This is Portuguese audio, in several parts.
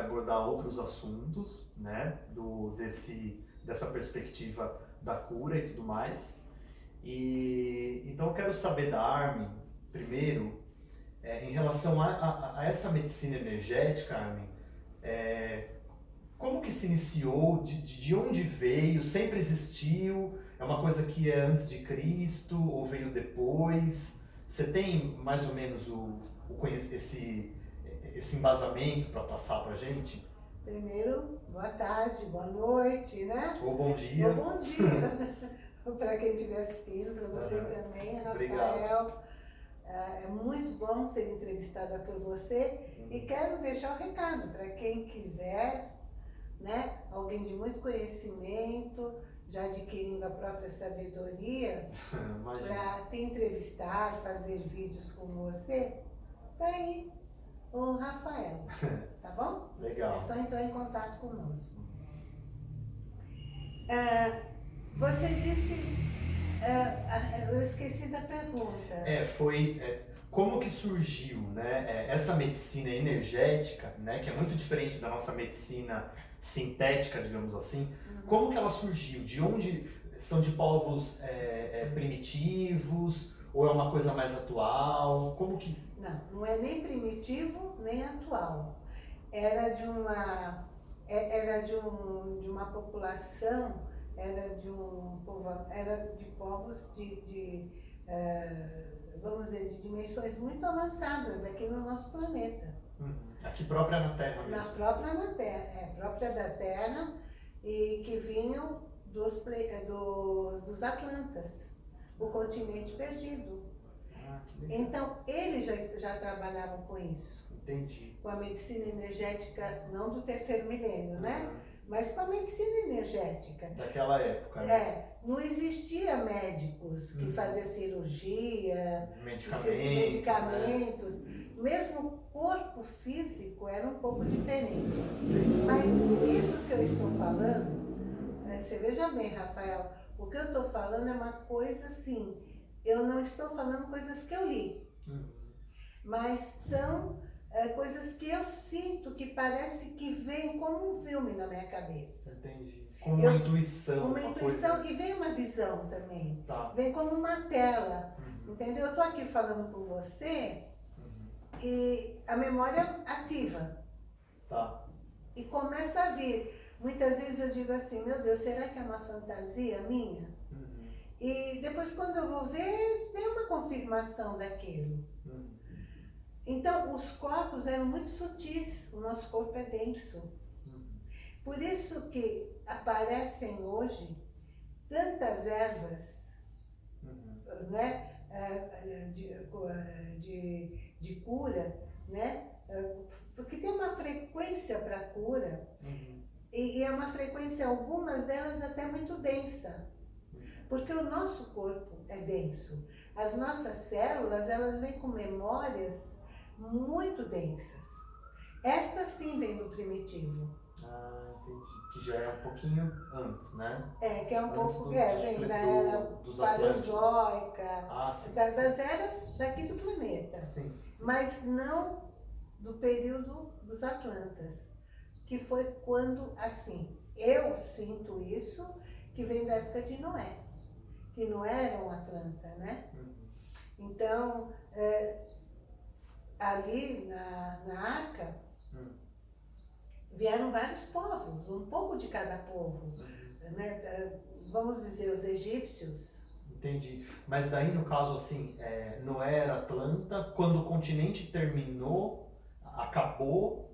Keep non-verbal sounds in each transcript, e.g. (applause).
vai abordar outros assuntos, né, do, desse, dessa perspectiva da cura e tudo mais. E, então, eu quero saber da Armin, primeiro, é, em relação a, a, a, essa medicina energética, Armin, é, como que se iniciou, de, de onde veio, sempre existiu, é uma coisa que é antes de Cristo ou veio depois? Você tem mais ou menos o, o esse, esse embasamento para passar para gente? Primeiro, boa tarde, boa noite, né? Ou bom dia. Ou bom dia. (laughs) para quem estiver assistindo, para você uhum. também, Rafael. Obrigado. É, é muito bom ser entrevistada por você uhum. e quero deixar o um recado para quem quiser, né? Alguém de muito conhecimento, já adquirindo a própria sabedoria, (laughs) para te entrevistar, fazer vídeos com você, tá aí o Rafael, (laughs) tá bom? Legal. É só entrar em contato conosco. Ah, você disse, ah, eu esqueci da pergunta. É, foi é, como que surgiu né, é, essa medicina energética, né, que é muito diferente da nossa medicina sintética, digamos assim, como que ela surgiu? De onde são de povos é, é, primitivos ou é uma coisa mais atual? Como que? Não, não é nem primitivo nem atual. Era de uma é, era de, um, de uma população, era de um povo, era de povos de, de uh, vamos dizer, de dimensões muito avançadas aqui no nosso planeta. Uhum. Aqui própria na Terra mesmo. Na própria na Terra, é própria da Terra e que vinham dos, eh, dos, dos Atlantas, o continente perdido. Ah, então, eles já, já trabalhavam com isso. Entendi. Com a medicina energética, não do terceiro milênio, uhum. né? Mas com a medicina energética. Daquela época, né? É. Não existia médicos que uhum. faziam cirurgia, medicamentos. medicamentos. Né? Mesmo o corpo físico era um pouco diferente. Mas isso que eu estou falando, né, você veja bem, Rafael, o que eu estou falando é uma coisa assim, eu não estou falando coisas que eu li, uhum. mas são é, coisas que eu sinto que parece que vem como um filme na minha cabeça. Entendi. Como uma eu, intuição. Uma, uma intuição coisa. e vem uma visão também. Tá. Vem como uma tela. Uhum. Entendeu? Eu estou aqui falando com você e a memória ativa. Tá. E começa a vir. Muitas vezes eu digo assim, meu Deus, será que é uma fantasia minha? Uhum. E depois quando eu vou ver, tem uma confirmação daquilo. Uhum. Então, os corpos eram muito sutis, o nosso corpo é denso. Uhum. Por isso que aparecem hoje tantas ervas, uhum. né? Eh, de, eh, de de cura, né? É, porque tem uma frequência para cura uhum. E, e, é uma frequência, algumas delas até muito densa. Porque o nosso corpo é denso. As nossas células, elas vêm com memórias muito densas. Esta sim vem no primitivo. Ah, entendi. Que já é um pouquinho antes, né? É, que é um antes pouco, do, é, vem da era paleozoica, ah, sim, das, sim. das eras daqui do planeta. Sim mas não do período dos Atlantas, que foi quando, assim, eu sinto isso, que vem da época de Noé, que Noé era um Atlanta, né? Uhum. Então, é, ali na, na Arca, uhum. vieram vários povos, um pouco de cada povo, uhum. né? Vamos dizer, os egípcios, Entendi. Mas daí, no caso, assim, é, Noé era Atlanta, quando o continente terminou, acabou,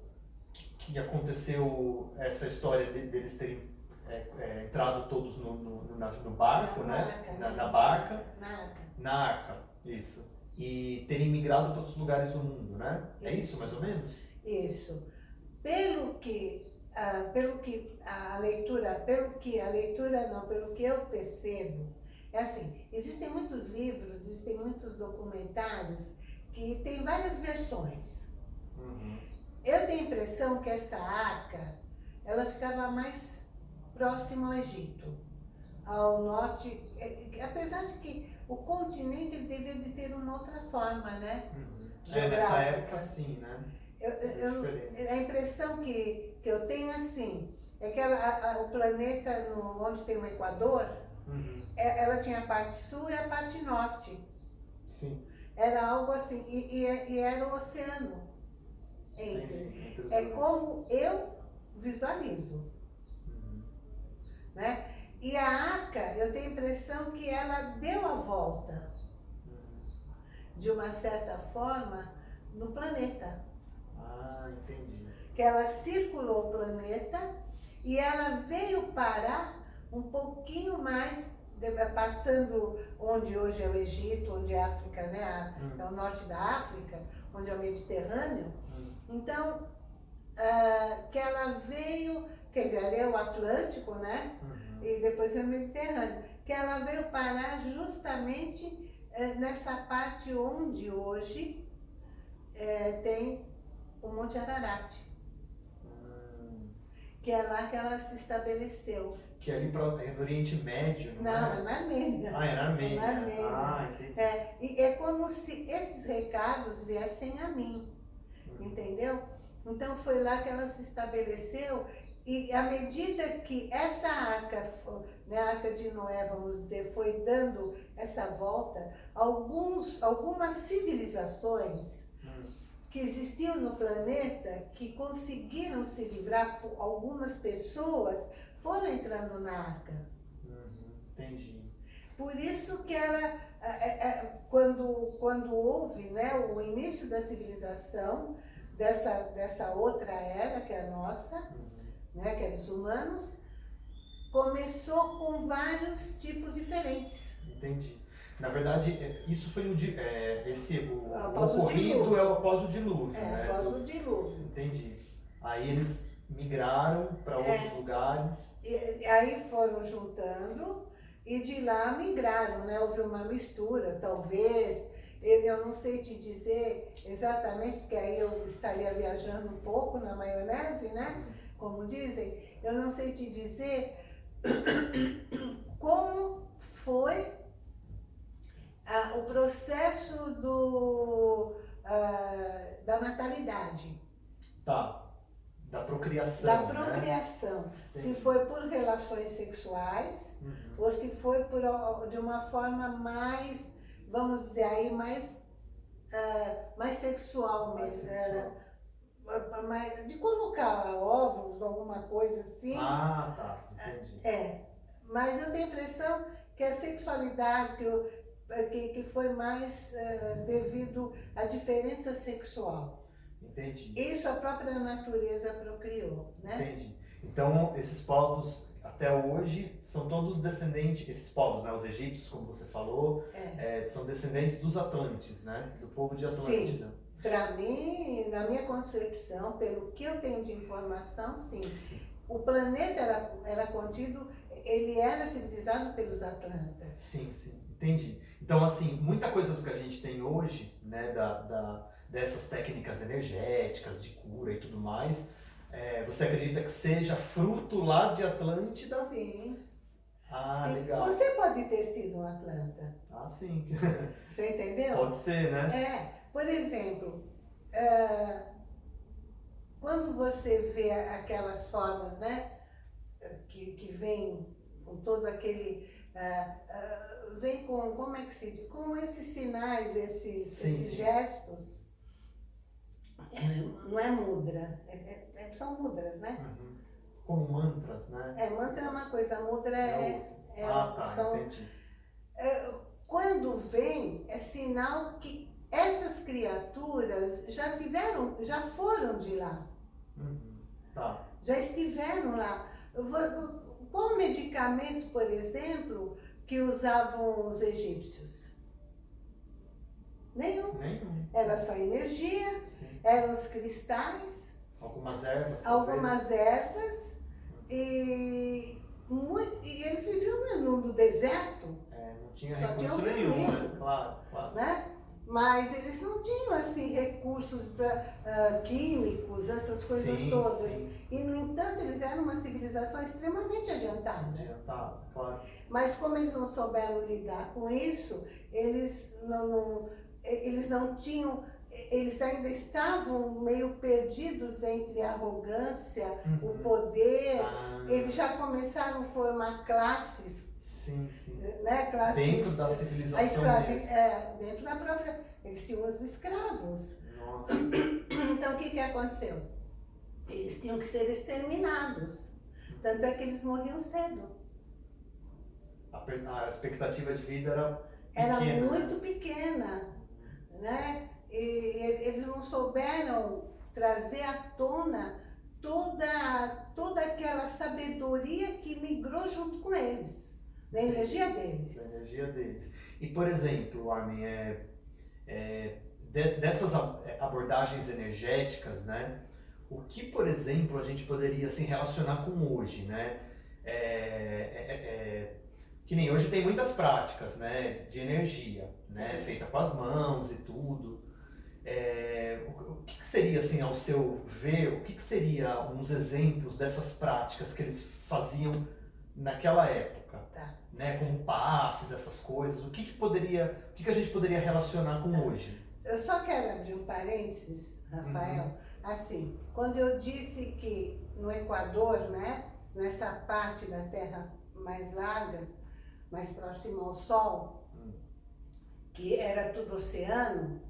que aconteceu essa história de, deles terem é, é, entrado todos no, no, no, no barco, na né? Barca, na, na, na, barca. Na arca. Na arca, isso. E terem migrado para outros lugares do mundo, né? Isso. É isso, mais ou menos? Isso. Pelo que, ah, pelo que a leitura, pelo que a leitura não, pelo que eu percebo, é assim, existem muitos livros, existem muitos documentários que tem várias versões. Uhum. Eu tenho a impressão que essa arca, ela ficava mais próxima ao Egito, ao norte, é, apesar de que o continente ele deveria de ter uma outra forma, né? Uhum. É, nessa época sim, né? Eu, eu, a impressão que, que eu tenho assim, é que ela, a, a, o planeta no, onde tem o Equador, uhum. é, ela tinha a parte sul e a parte norte. Sim. Era algo assim, e, e, e era o oceano entre. é como eu visualizo. Uhum. Né? E a arca, eu tenho a impressão que ela deu a volta, uhum. de uma certa forma, no planeta. Ah, entendi. Que ela circulou o planeta e ela veio parar um pouquinho mais, passando onde hoje é o Egito, onde é a África, né? Hum. É o norte da África, onde é o Mediterrâneo. Hum. Então, uh, que ela veio, quer dizer, ali é o Atlântico, né? Uhum. E depois é o Mediterrâneo. Que ela veio parar justamente uh, nessa parte onde hoje uh, tem o Monte Ararat que é lá que ela se estabeleceu. Que é ali pra, é no Oriente Médio, não, não é? é na Armênia. Ah, é na Armênia. É na Armênia. Ah, entendi. É, e é como se esses recados viessem a mim, uhum. Entendeu? Então foi lá que ela se estabeleceu e à medida que essa arca, né, a arca de Noé, vamos dizer, foi dando essa volta, alguns, algumas civilizações que existiam no planeta que conseguiram se livrar, algumas pessoas foram entrando na arca. Uhum, entendi. Por isso que ela, é, é, quando, quando houve né, o início da civilização, dessa, dessa outra era que é a nossa, né, que é dos humanos, começou com vários tipos diferentes. Entendi. Na verdade, é, isso foi o é, esse o, ocorrido o é o após o dilúvio, é, né? após o dilúvio. Entendi. Aí eles migraram para outros é, lugares. E, aí foram juntando e de lá migraram, né? Houve uma mistura, talvez. Eu, não sei te dizer exatamente, porque aí eu estaria viajando um pouco na maionese, né? Como dizem. Eu não sei te dizer como foi ah, o processo do, ah, da natalidade. Tá. Da procriação. Da né? procriação. Né? Se foi por relações sexuais uhum. ou se foi por, de uma forma mais, vamos dizer aí, mais, uh, mais sexual mesmo. Mais sexual. Uh, mais, de colocar óvulos, alguma coisa assim. Ah, tá. Entendi. É. Mas eu tenho a impressão que a sexualidade, que é, que, que foi mais uh, devido à diferença sexual. Entendi. Isso a própria natureza procriou, né? Entendi. Então, esses povos, até hoje, são todos descendentes, esses povos, né? Os egípcios, como você falou, é. É, são descendentes dos Atlantes, né? Do povo de Atlântida. Sim. Para mim, na minha concepção, pelo que eu tenho de informação, sim. O planeta era, era contido, ele era civilizado pelos Atlantas. Sim, sim. Entendi. Então, assim, muita coisa do que a gente tem hoje, né, da, da dessas técnicas energéticas, de cura e tudo mais, é, você acredita que seja fruto lá de Atlântida? Sim. Ah, sim. legal. Você pode ter sido um Atlanta. Ah, sim. (laughs) Você entendeu? Pode ser, né? É. Por exemplo, é, quando você vê aquelas formas, né, que, que vem com todo aquele... É, é, vem com, como é que se diz? Com esses sinais, esses, sim, esses sim. gestos. É, não é mudra, é, é, é, são mudras, né? Uhum. Como mantras, né? É, mantra é uma coisa, mudra é... é ah, tá, são, entendi. quando vem, é sinal que essas criaturas já tiveram, já foram de lá. Uhum. Tá. Já estiveram lá. Qual medicamento, por exemplo, que usavam os egípcios? Nenhum. Nenhum. Era só energia, Sim. eram os cristais. Algumas ervas. Algumas ervas. E, muito, e eles viviam no, no deserto. É, não tinha recurso nenhum, né? Claro, claro. Né? Mas eles não tinham assim recursos pra, uh, químicos, essas coisas sim, todas. Sim. E no entanto eles eram uma civilização extremamente adiantada. Adiantada, claro. Mas como eles não souberam lidar com isso, eles não, não eles não tinham eles ainda estavam meio perdidos entre a arrogância, uhum. o poder. Ah. Eles já começaram a formar classes. Sim, sim. Né, classes, dentro da civilização. Escravi, é, dentro da própria. Eles tinham os escravos. Nossa. (coughs) Então o que, que aconteceu? Eles tinham que ser exterminados. Tanto é que eles morriam cedo. A, a expectativa de vida era pequena. Era muito pequena. Né? e eles não souberam trazer à tona toda, toda aquela sabedoria que migrou junto com eles, da energia deles. Da energia deles. E, por exemplo, Armin, é, é, de, dessas é, abordagens energéticas, né, o que, por exemplo, a gente poderia assim, relacionar com hoje, né? É, é, é, que nem hoje tem muitas práticas, né, de energia, né, feita com as mãos e tudo. É, o, o que, que, seria, assim, ao seu ver, o que, que seria uns exemplos dessas práticas que eles faziam naquela época? Tá. Né, como passes, essas coisas, o que, que poderia, o que, que a gente poderia relacionar com tá. hoje? Eu só quero abrir um parênteses, Rafael. Uhum. Assim, quando eu disse que no Equador, né, nessa parte da Terra mais larga, mais próxima ao Sol, uhum. que era tudo oceano,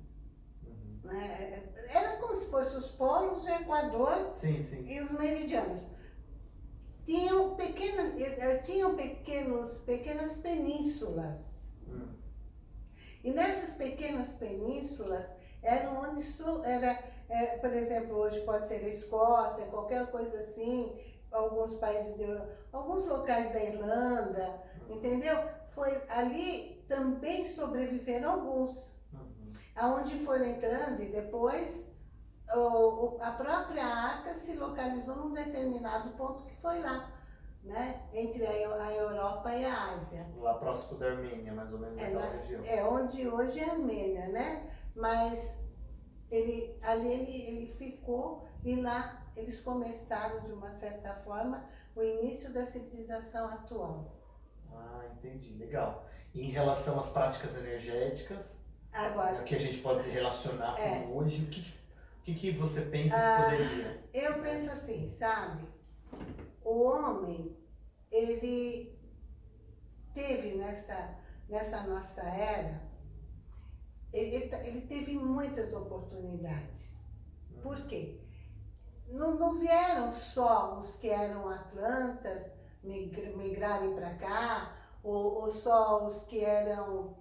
né? Era como se fossem os polos, o Equador sim, sim. e os meridianos. Tinham pequenas, eh, tinham pequenos, pequenas penínsulas. Hum. E nessas pequenas penínsulas eram onde era, é, por exemplo, hoje pode ser a Escócia, qualquer coisa assim, alguns países, de, alguns locais da Irlanda, entendeu? Foi ali também sobreviveram alguns aonde foram entrando e depois o, a própria arca se localizou num determinado ponto que foi lá, né? Entre a, a Europa e a Ásia. Lá próximo da Armênia, mais ou menos, é, região. É, onde hoje é a Armênia, né? Mas ele, ali ele, ele ficou e lá eles começaram, de uma certa forma, o início da civilização atual. Ah, entendi. Legal. E em relação às práticas energéticas, Agora, que a gente pode se relacionar é, com hoje, o que, o que, que você pensa ah, que poderia? Eu penso assim, sabe? O homem, ele teve nessa, nessa nossa era, ele, ele teve muitas oportunidades. Por quê? Não, não vieram só os que eram atlantas migrarem para cá, ou, ou só os que eram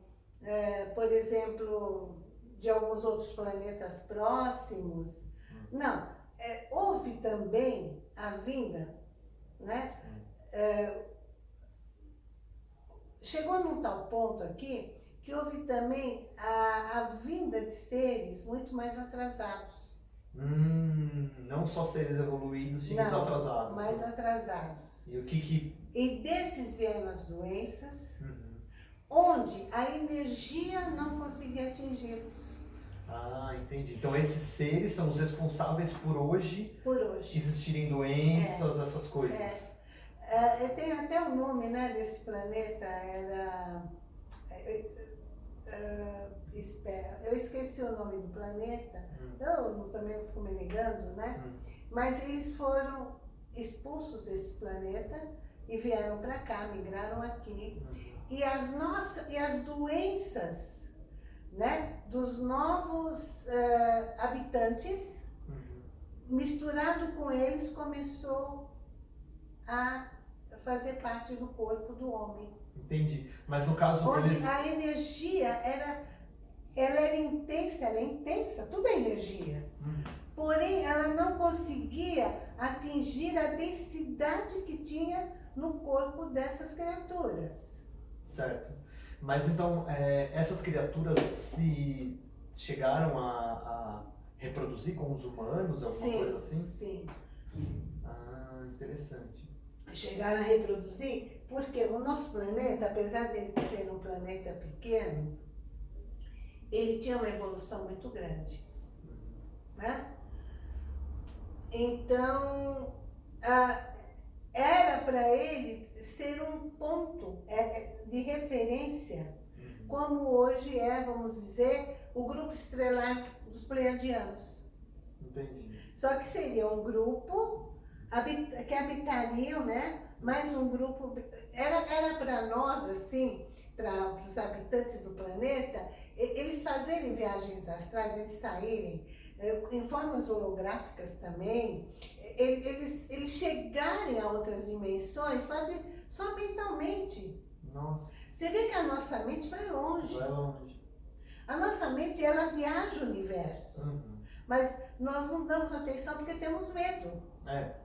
é, por exemplo, de alguns outros planetas próximos. Hum. Não, é, houve também a vinda, né? Hum. É, chegou num tal ponto aqui que houve também a, a vinda de seres muito mais atrasados. Hum, não só seres evoluídos, sim, não, atrasados. mais atrasados. E o que que... E desses vieram as doenças, uhum onde a energia não conseguia atingi-los. Ah, entendi. Então esses seres são os responsáveis por hoje, por hoje. existirem doenças, é. essas coisas. É. É, tem até o um nome né, desse planeta, era. É, é, eu esqueci o nome do planeta, hum. eu também fico me negando, né? Hum. Mas eles foram expulsos desse planeta e vieram para cá, migraram aqui. Hum e as, nossas, e as doenças né, dos novos uh, habitantes, uhum. misturado com eles, começou a fazer parte do corpo do homem. Entendi. Mas no caso Onde eles... a energia era, ela era intensa, ela é intensa, tudo é energia. Uhum. Porém, ela não conseguia atingir a densidade que tinha no corpo dessas criaturas. Certo. Mas então, é, essas criaturas se chegaram a, a, reproduzir com os humanos, alguma sim, coisa assim? Sim. Ah, interessante. Chegaram a reproduzir porque o nosso planeta, apesar de ser um planeta pequeno, ele tinha uma evolução muito grande. Né? Então, era para ele ser um ponto é, é, de referência, uhum. como hoje é, vamos dizer, o grupo estelar dos pleiadianos. Entendi. Só que seria um grupo que habitariam, né? Mais um grupo. Era para nós, assim, para os habitantes do planeta, eles fazerem viagens astrais, eles saírem eh, em formas holográficas também, eles, eles chegarem a outras dimensões só, de, só mentalmente. Nossa. Você vê que a nossa mente vai longe. Vai longe. A nossa mente, ela viaja o universo. Uhum. Mas nós não damos atenção porque temos medo. É.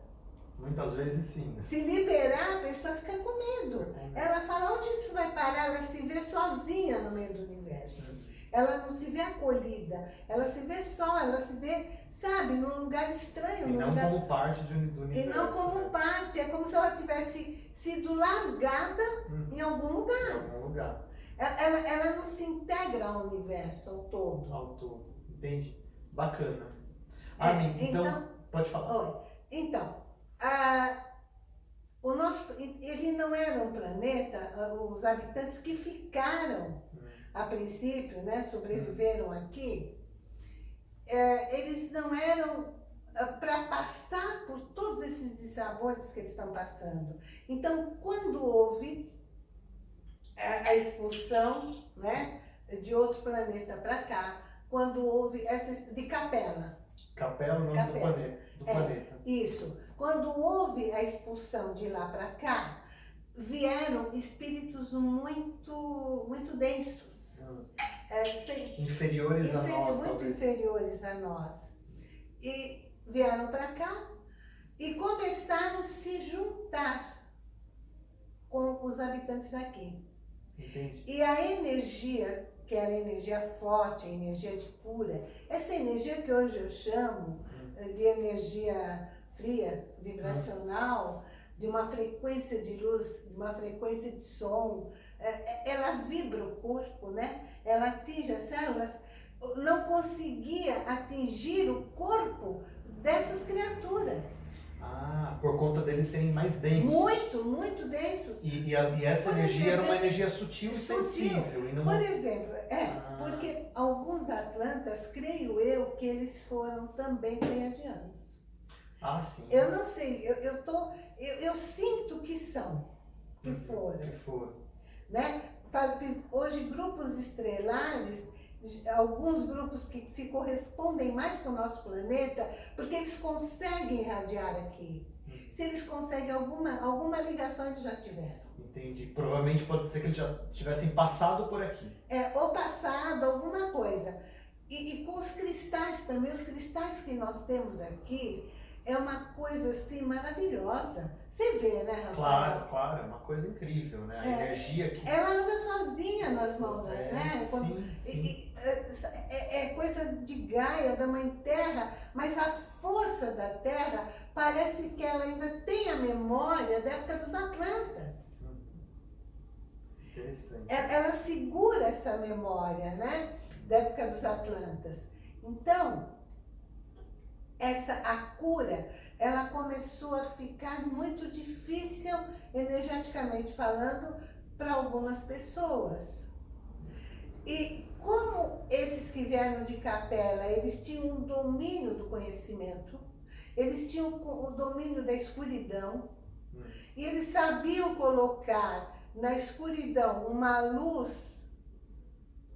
Muitas vezes sim. Se liberar, a pessoa fica com medo. Ela fala, onde isso vai parar? Ela se vê sozinha no meio do universo. Uhum. Ela não se vê acolhida. Ela se vê só, ela se vê, sabe, num lugar estranho. E não lugar... como parte do, universo. E não como né? parte. É como se ela tivesse sido largada hum. em algum lugar. Em algum lugar. Ela, ela, ela, não se integra ao universo, ao todo. Ao todo. Entende? Bacana. Amém. É, então, então, pode falar. Oi. Então, a, o nosso, ele não era um planeta, os habitantes que ficaram hum. a princípio, né, sobreviveram hum. aqui, é, eles não eram ah, para passar por todos esses dissabores que eles estão passando. Então, quando houve a, a expulsão né, de outro planeta para cá, quando houve essa de Capela. Capela, o nome Capela. do planeta. Do é, planeta. Isso. Quando houve a expulsão de lá para cá, vieram espíritos muito, muito densos. É, sem, inferiores inferi a nós. Muito talvez. inferiores a nós. E vieram para cá e começaram a se juntar com os habitantes daqui. Entendi. E a energia, que era a energia forte, a energia de cura, essa energia que hoje eu chamo hum. de energia fria, vibracional, de uma frequência de luz, de uma frequência de som, é, é, ela vibra o corpo, né? Ela atinge as células, não conseguia atingir o corpo dessas criaturas. Ah, por conta deles serem mais densos. Muito, muito densos. E, e, a, e essa por energia exemplo, era uma energia sutil, sutil. e sensível. E não... Por exemplo, é, ah. porque alguns atlantas, creio eu, que eles foram também pleiadianos. Ah, sim. Eu não sei, eu, eu, tô, eu, eu sinto que são, que uhum, foram. Que foram. Né? Hoje, grupos estrelares, alguns grupos que se correspondem mais com o nosso planeta, porque eles conseguem irradiar aqui. Uhum. Se eles conseguem alguma, alguma ligação, eles já tiveram. Entendi. Provavelmente pode ser que eles já tivessem passado por aqui. É, ou passado, alguma coisa. E, e com os cristais também, os cristais que nós temos aqui, é uma coisa assim maravilhosa. Você vê, né, Rafael? Claro, claro, é uma coisa incrível, né? A é, energia que. Ela anda sozinha nas mãos, é, né? Quando, sim, sim. É, é, é, coisa de Gaia, da Mãe Terra, mas a força da Terra parece que ela ainda tem a memória da época dos Atlantas. Interessante. Ela, ela segura essa memória, né? Da época dos Atlantas. Então, essa a cura, ela começou a ficar muito difícil energeticamente falando para algumas pessoas. E como esses que vieram de capela, eles tinham um domínio do conhecimento, eles tinham o domínio da escuridão, hum. e eles sabiam colocar na escuridão uma luz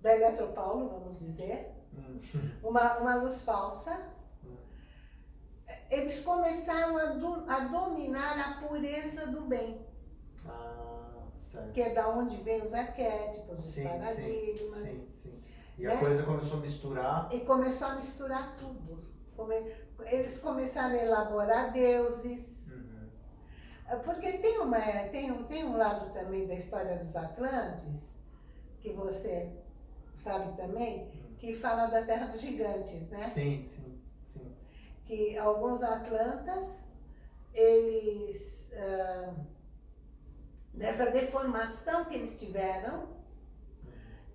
da Eletropaulo, vamos dizer, hum. uma, uma luz falsa, eles começaram a, do, a dominar a pureza do bem. Ah, certo. Que é da onde vem os arquétipos, sim, os paradigmas. Sim, sim. E né? a coisa começou a misturar. E começou a misturar tudo. Eles começaram a elaborar deuses. Uhum. Porque tem, uma, tem, tem um lado também da história dos Atlantes, que você sabe também, uhum. que fala da Terra dos Gigantes, né? Sim, sim que alguns atlantas, eles, dessa deformação que eles tiveram,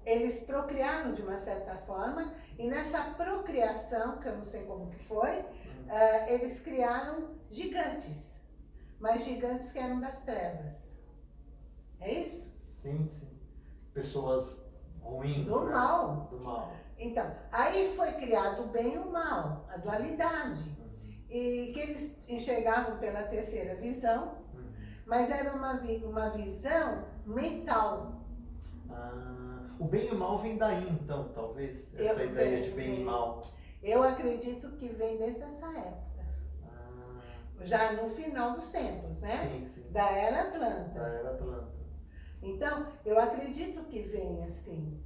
eles procriaram de uma certa forma, e nessa procriação, que eu não sei como que foi, uh, eles criaram gigantes, mas gigantes que eram das trevas. É isso? Sim, sim. Pessoas ruins. Do né? mal. Do mal. Então, aí foi criado o bem e o mal, a dualidade. Uhum. E que eles enxergavam pela terceira visão, uhum. mas era uma, uma visão mental. Ah, o bem e o mal vem daí, então, talvez? Essa eu, ideia de bem e mal. Eu acredito que vem desde essa época. Ah. Já no final dos tempos, né? Sim, sim. Da Era Atlanta. Da Era Atlanta. Então, eu acredito que vem assim.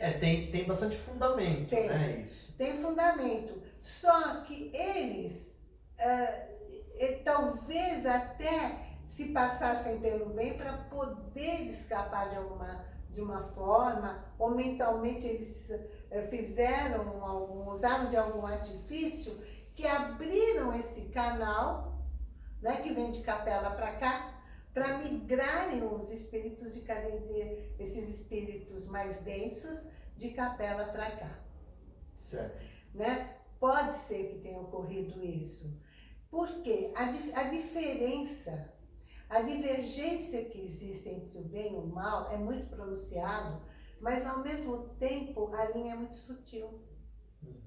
É, tem, tem bastante fundamento, tem, né? Isso. Tem fundamento. Só que eles, uh, talvez até se passassem pelo bem para poder escapar de alguma de uma forma, ou mentalmente eles uh, fizeram, algum, usaram de algum artifício que abriram esse canal, né, que vem de capela para cá, para migrarem os espíritos de, de esses espíritos mais densos de capela para cá. Certo. Né? Pode ser que tenha ocorrido isso. Porque a, a diferença, a divergência que existe entre o bem e o mal é muito pronunciado, mas ao mesmo tempo a linha é muito sutil. Uhum.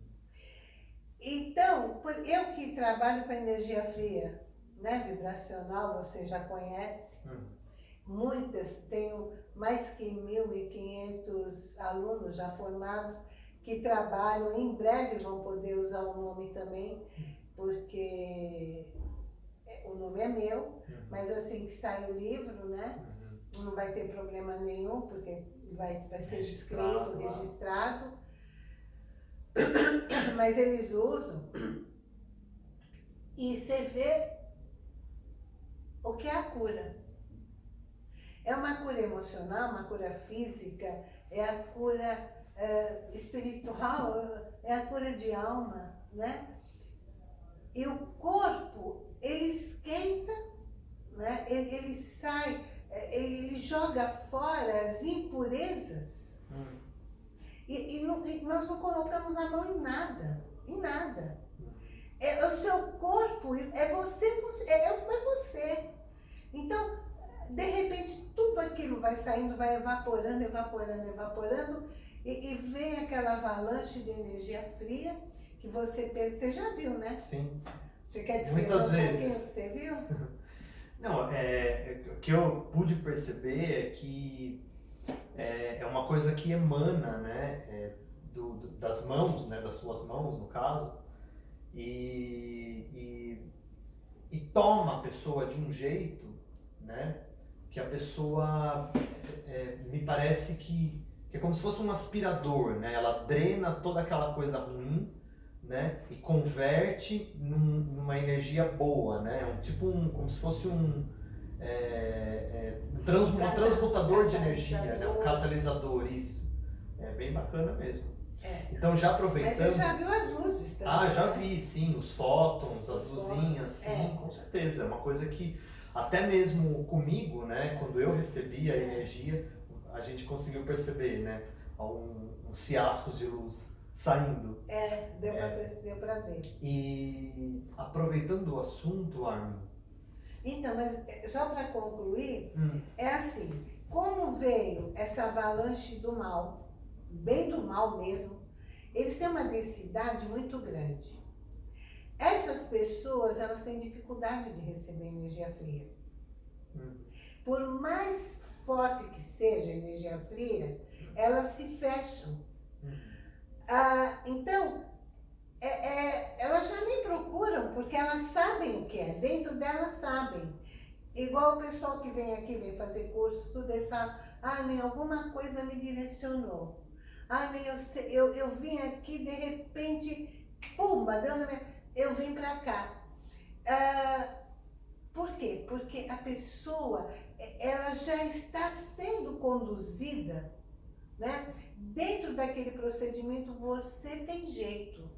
Então, eu que trabalho com energia fria, né, vibracional, você já conhece. Hum. Muitas, tenho mais que 1.500 alunos já formados que trabalham, em breve vão poder usar o nome também, porque é, o nome é meu, uhum. mas assim que sai o livro, né, uhum. não vai ter problema nenhum, porque vai, vai ser registrado, escrito, registrado. (coughs) Mas eles usam. E você vê o que é a cura. É uma cura emocional, uma cura física, é a cura é, espiritual, é a cura de alma, né? E o corpo, ele esquenta, né? ele, ele sai, é, ele joga fora as impurezas. Hum. E, e, não, e, nós não colocamos a mão em nada, em nada. É, o seu corpo, é você, é, é você. Então, de repente, tudo aquilo vai saindo, vai evaporando, evaporando, evaporando, e, e vem aquela avalanche de energia fria que você, você já viu, né? Sim. Você quer descrever Muitas um vezes. que você viu? (laughs) Não, é, o que eu pude perceber é que é, é uma coisa que emana, né, é, do, do, das mãos, né, das suas mãos, no caso, e, e, e toma a pessoa de um jeito né? Que a pessoa, é, é, me parece que, que, é como se fosse um aspirador, né? Ela drena toda aquela coisa ruim, né? E converte num, numa energia boa, né? Um, tipo um, como se fosse um, é, é, um, trans, um transmutador de energia, né? Um catalisador, isso. É bem bacana mesmo. É. Então já aproveitando. Mas você já viu as luzes também? Ah, já né? vi, sim, os fótons, as luzinhas, sim, é. com certeza. É uma coisa que até mesmo comigo, né, quando eu recebi a energia, a gente conseguiu perceber, né, uns fiascos de luz saindo. É, deu é. para ver. E aproveitando o assunto, Armin. Então, mas é, só para concluir, hum. é assim, como veio essa avalanche do mal, bem do mal mesmo, eles têm uma densidade muito grande. Essas pessoas, elas têm dificuldade de receber energia fria. Por mais forte que seja a energia fria, elas se fecham. Ah, então, é, é, elas já nem procuram, porque elas sabem o que é, dentro delas sabem. Igual o pessoal que vem aqui, vem fazer curso, tudo, eles falam, ah, meu, alguma coisa me direcionou. Ah, meu, eu, eu, vim aqui, de repente, pumba, deu na minha eu vim para cá. Ah, por quê? Porque a pessoa, ela já está sendo conduzida, né? Dentro daquele procedimento, você tem jeito.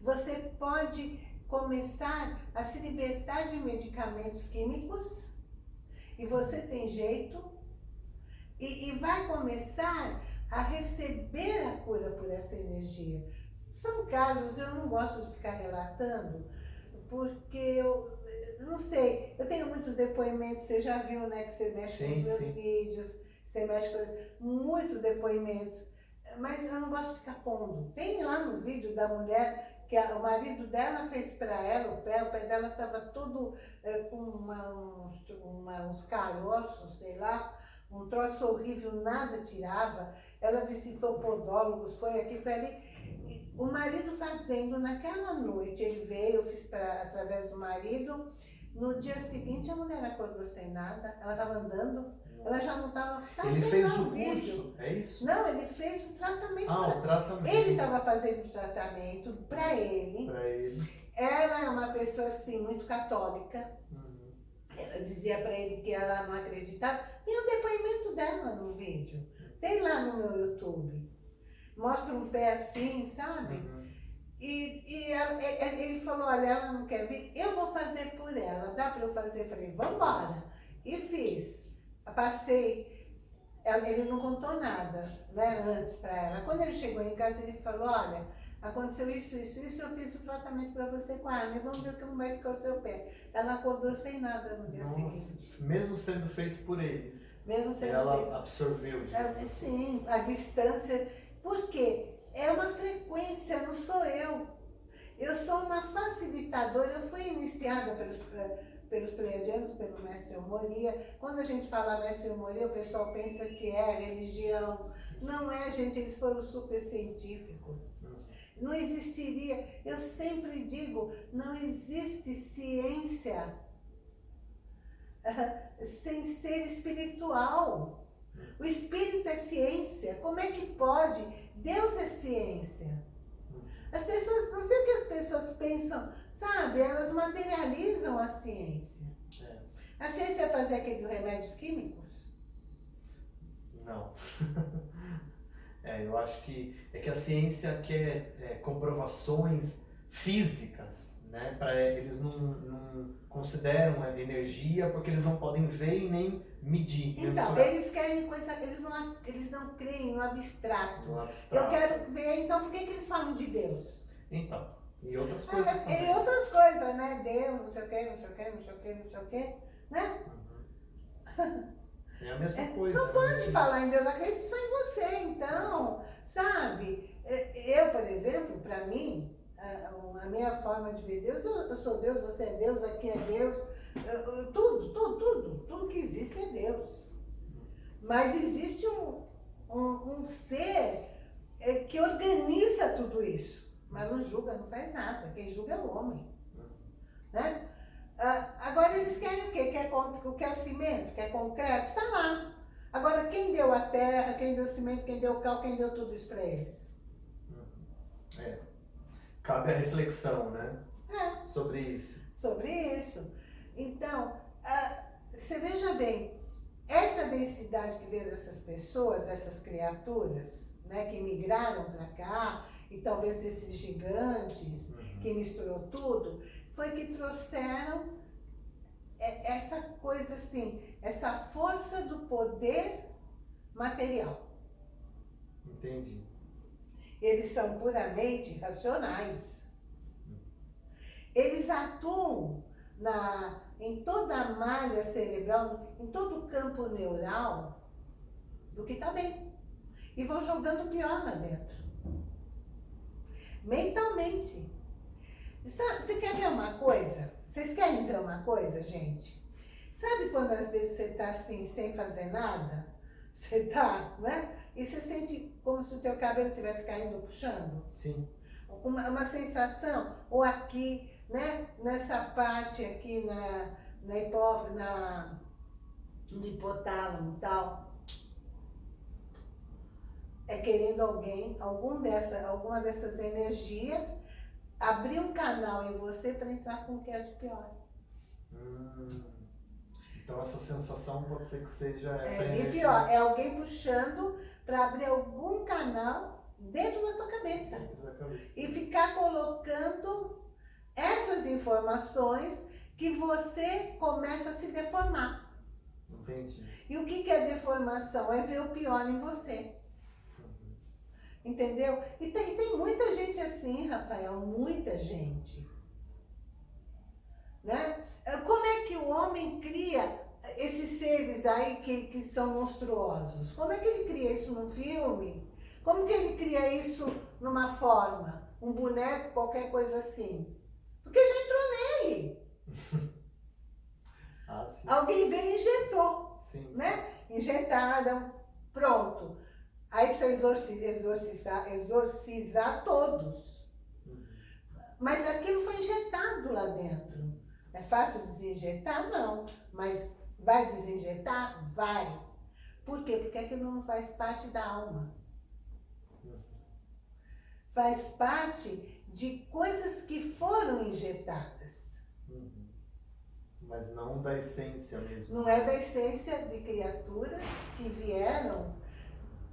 Você pode começar a se libertar de medicamentos químicos e você tem jeito E, e vai começar a receber a cura por essa energia. São casos, eu não gosto de ficar relatando, porque eu, não sei, eu tenho muitos depoimentos, você já viu, né, que você mexe sim, com os meus sim. vídeos, você mexe com muitos depoimentos, mas eu não gosto de ficar pondo. Tem lá no vídeo da mulher que a, o marido dela fez para ela o pé, o pé dela estava todo é, com uma, uns, uma, uns caroços, sei lá, um troço horrível, nada tirava. Ela visitou podólogos, foi aqui, foi ali. O marido fazendo, naquela noite, ele veio, eu fiz pra, através do marido. No dia seguinte, a mulher acordou sem nada, ela estava andando, ela já não estava... Tá ele fez o curso, é isso? Não, ele fez o tratamento. Ah, pra... o tratamento. Ele estava fazendo o tratamento para ele. Para ele. Ela é uma pessoa, assim, muito católica. Uhum. Ela dizia para ele que ela não acreditava. Tem o depoimento dela no vídeo. Tem lá no meu YouTube. Mostra um pé assim, sabe? Uhum. E, e ela, ele falou, olha, ela não quer vir, eu vou fazer por ela. Dá para eu fazer? Eu falei, vambora. E fiz. Passei, ele não contou nada, né, antes para ela. Quando ele chegou em casa, ele falou, olha, aconteceu isso, isso, isso, eu fiz o tratamento para você com a arma, vamos ver como vai ficar o seu pé. Ela acordou sem nada no dia Nossa, seguinte. Mesmo sendo feito por ele? Mesmo sendo ela feito. Ela absorveu? É, sim, a distância. Por quê? É uma frequência, não sou eu. Eu sou uma facilitadora, eu fui iniciada pelos, pelos pleiadianos, pelo mestre Moria. Quando a gente fala mestre Moria, o pessoal pensa que é religião. Não é, gente, eles foram super científicos não existiria, eu sempre digo, não existe ciência uh, sem ser espiritual. O espírito é ciência, como é que pode? Deus é ciência. As pessoas, não sei o que as pessoas pensam, sabe? Elas materializam a ciência. É. A ciência é fazer aqueles remédios químicos? Não. (laughs) É, eu acho que é que a ciência quer é, comprovações físicas, né? Para eles não, não consideram a energia porque eles não podem ver e nem medir. Então, eles querem coisa, eles não, eles não creem no abstrato. No abstrato. Eu quero ver, então, por que, que eles falam de Deus? Então, e outras coisas ah, também. E outras coisas, né? Deus, não sei o quê, não sei o quê, não sei o quê, não sei o quê, né? Uhum. (laughs) É a mesma é, coisa. Não né? pode falar em Deus, acredito só em você, então, sabe? É, eu, por exemplo, para mim, a, minha forma de ver Deus, eu, sou Deus, você é Deus, aqui é Deus, tudo, tudo, tudo, tudo que existe é Deus. Mas existe um, um, um ser é, que organiza tudo isso, mas não julga, não faz nada. Quem julga é o homem. Né? Ah, agora eles querem o quê? Quer, quer cimento? Quer concreto? Está lá. Agora, quem deu a terra, quem deu o cimento, quem deu o cal, quem deu tudo isso para eles? É. Cabe a reflexão, né? É. Sobre isso. Sobre isso. Então, ah, você veja bem, essa densidade que veio dessas pessoas, dessas criaturas, né, que migraram para cá, e talvez desses gigantes, uhum. que misturou tudo, foi que trouxeram essa coisa assim, essa força do poder material. Entendi. Eles são puramente racionais. Eles atuam na, em toda a malha cerebral, em todo o campo neural do que está bem. E vão jogando pior lá dentro. Mentalmente. Você quer ver uma coisa? Vocês querem ver uma coisa, gente? Sabe quando às vezes você está assim, sem fazer nada? Você está, né? E você sente como se o teu cabelo estivesse caindo ou puxando? Sim. Uma, uma sensação, ou aqui, né? Nessa parte aqui na, na, hipó, na no hipotálamo e tal. É querendo alguém, algum dessa, alguma dessas energias abrir um canal em você para entrar com o que é de pior. Hum. Então essa sensação pode ser que seja essa é, energia. E pior, é alguém puxando para abrir algum canal dentro da tua cabeça. Da cabeça. E ficar colocando essas informações que você começa a se deformar. Entendi. E o que é deformação? É ver o pior em você. Entendeu? E tem, tem muita gente assim, Rafael, muita gente. Né? Como é que o homem cria esses seres aí que, que são monstruosos? Como é que ele cria isso num filme? Como que ele cria isso numa forma? Um boneco, qualquer coisa assim? Porque já entrou nele. (laughs) ah, Alguém veio e injetou. Sim. Né? Injetaram, pronto. Aí precisa exorcizar, exorcizar, exorcizar todos. Mas aquilo foi injetado lá dentro. É fácil desinjetar? Não. Mas vai desinjetar? Vai. Por quê? Porque aquilo não faz parte da alma. Faz parte de coisas que foram injetadas. Uhum. Mas não da essência mesmo. Não é da essência de criaturas que vieram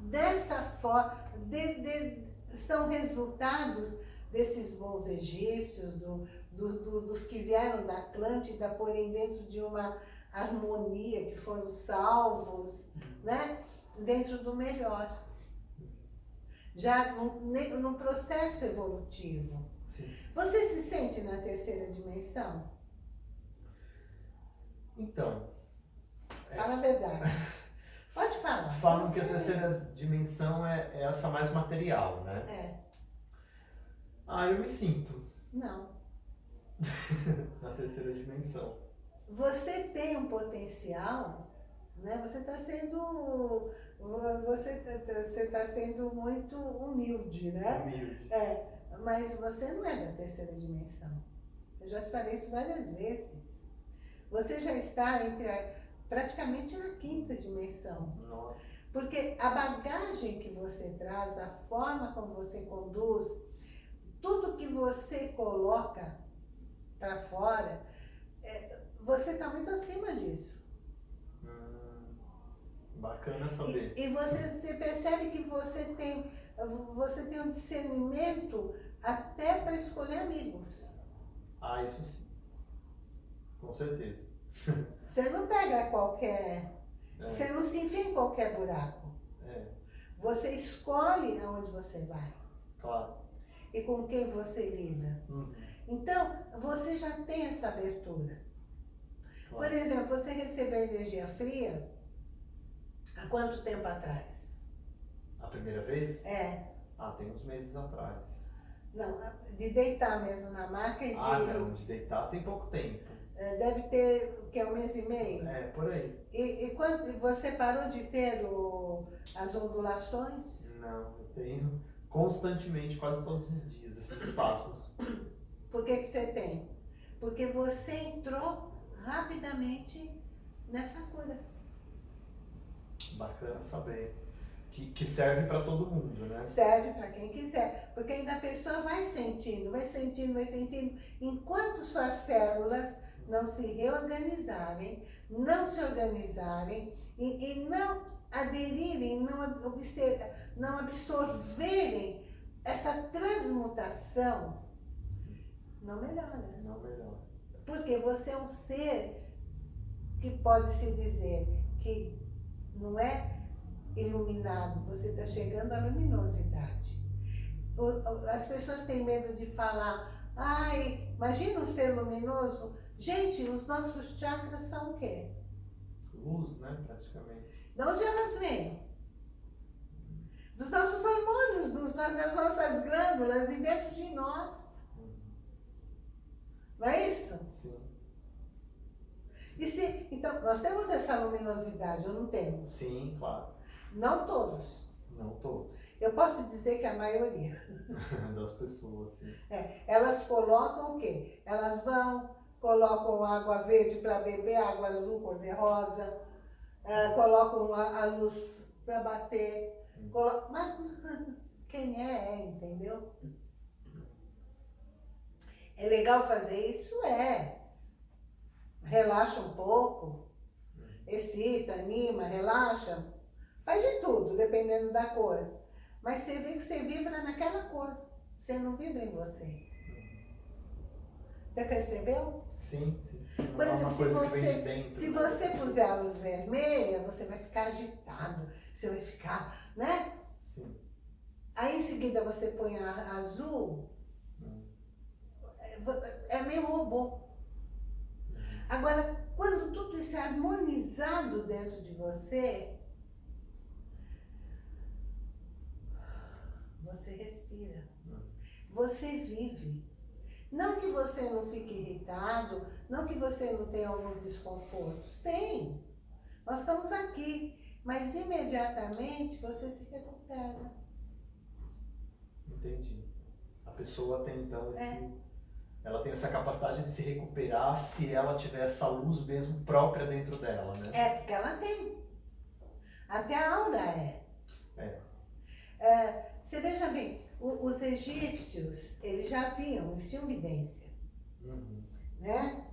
dessa forma. De, de, são resultados desses bons egípcios, do, do, do, dos que vieram da Atlântida, porém dentro de uma harmonia, que foram salvos, né? dentro do melhor. Já no, processo evolutivo. Sim. Você se sente na terceira dimensão? Então. É Fala é... a verdade. (laughs) Falam que a terceira dimensão é, é essa mais material, né? É. Ah, eu me sinto. Não. (laughs) na terceira dimensão. Você tem um potencial, né? Você está sendo você está sendo muito humilde, né? Humilde. É, mas você não é da terceira dimensão. Eu já te falei isso várias vezes. Você já está entre a, praticamente na quinta dimensão. Nossa. Porque a bagagem que você traz, a forma como você conduz, tudo que você coloca para fora, é, você está muito acima disso. Hum, bacana saber. E, e você, você percebe que você tem, você tem um discernimento até para escolher amigos. Ah, isso sim. Com certeza. Você não pega qualquer. É. Você não se enfia em qualquer buraco. É. Você escolhe aonde você vai. Claro. E com quem você lida. Uhum. Então, você já tem essa abertura. Claro. Por exemplo, você recebeu energia fria há quanto tempo atrás? A primeira vez? É. Ah, tem uns meses atrás. Não, de deitar mesmo na maca e de... Ah, não, de deitar tem pouco tempo. É, deve ter, que, um mês e meio? É, por aí. E, e quando você parou de ter o, as ondulações? Não, eu tenho constantemente, quase todos os dias, esses espasmos. Por que, que você tem? Porque você entrou rapidamente nessa cura. Bacana saber. Que, que serve para todo mundo, né? Serve para quem quiser. Porque ainda a pessoa vai sentindo, vai sentindo, vai sentindo. Enquanto suas células não se reorganizarem, não se organizarem e, e não aderirem, não, observ, não absorverem essa transmutação, não melhora. Não melhora. Porque você é um ser que pode se dizer que não é iluminado, você está chegando à luminosidade. As pessoas têm medo de falar, ai, imagina um ser luminoso. Gente, os nossos chakras são o quê? Luz, né, praticamente. De onde elas vêm? Dos nossos hormônios, dos, das nossas glândulas e dentro de nós. Não é isso? Sim. E se, então, nós temos essa luminosidade, ou não temos? Sim, claro. Não todos. Não todos. (laughs) Eu posso dizer que a maioria. das pessoas, sim. É, elas colocam o quê? Elas vão, colocam água verde para beber, água azul, cor-de-rosa, é, colocam a, a luz para bater. Colo... Mas quem é, é, entendeu? É legal fazer isso? É relaxa um pouco, excita, anima, relaxa, faz de tudo, dependendo da cor. Mas você vê que você vibra naquela cor, você não vibra em você. Você percebeu? Sim, sim. Por é exemplo, se você, se você puser a luz vermelha, você vai ficar agitado, você vai ficar, né? Sim. Aí em seguida você põe a azul, hum. é, é meio robô. Agora, quando tudo isso é harmonizado dentro de você, você respira, hum. você vive. Não que você não fique irritado, não que você não tenha alguns desconfortos. Tem. Nós estamos aqui. Mas imediatamente você se recupera. Entendi. A pessoa tem então esse. É. Ela tem essa capacidade de se recuperar se ela tiver essa luz mesmo própria dentro dela, né? É, porque ela tem. Até a aura é. É. é você veja bem, os egípcios, eles já viam, eles tinham vidência. Uhum. Né?